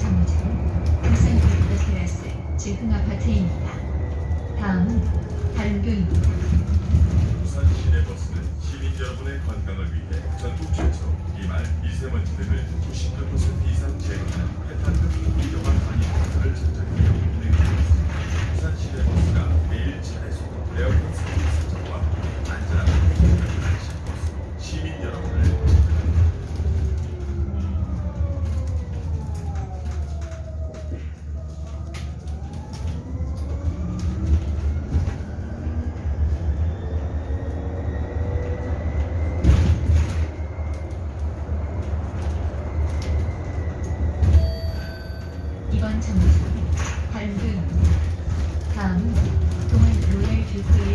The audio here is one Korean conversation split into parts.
3층 울산빌드 테라스 즉흥 아파트입니다. 다음은 다른 교입니다. 울산 시내 버스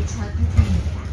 1차 아파트입니다.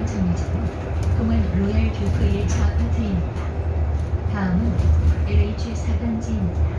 이번 정류장은 동안 로얄 뷰크 1차 아파트입니다. 다음은 LH 4단지입니다. 감사합니다.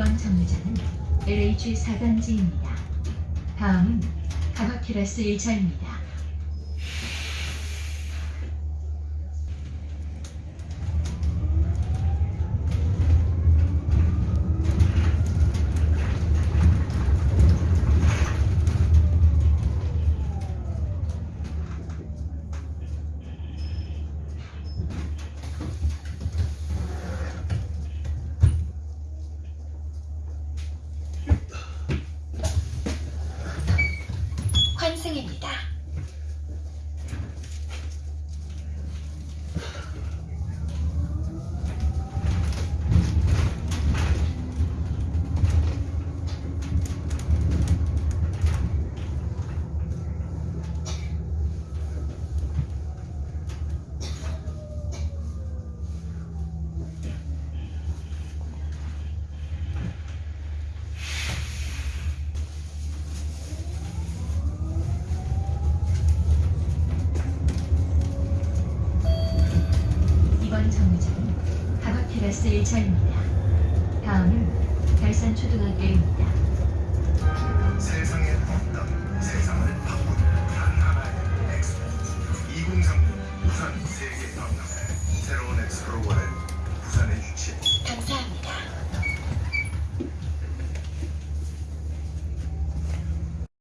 이번 정류장은 LH 4단지입니다. 다음은 가마테라스 1차입니다. 환승입니다. 정류장은 가마테라스 1차입니다. 다음은 달산초등학교입니다. 세상에 없던 세상을 바꾸는 단 하나의 엑스포 2030 부산 세계 박람회 새로운 엑스포로 원해 부산에 유치해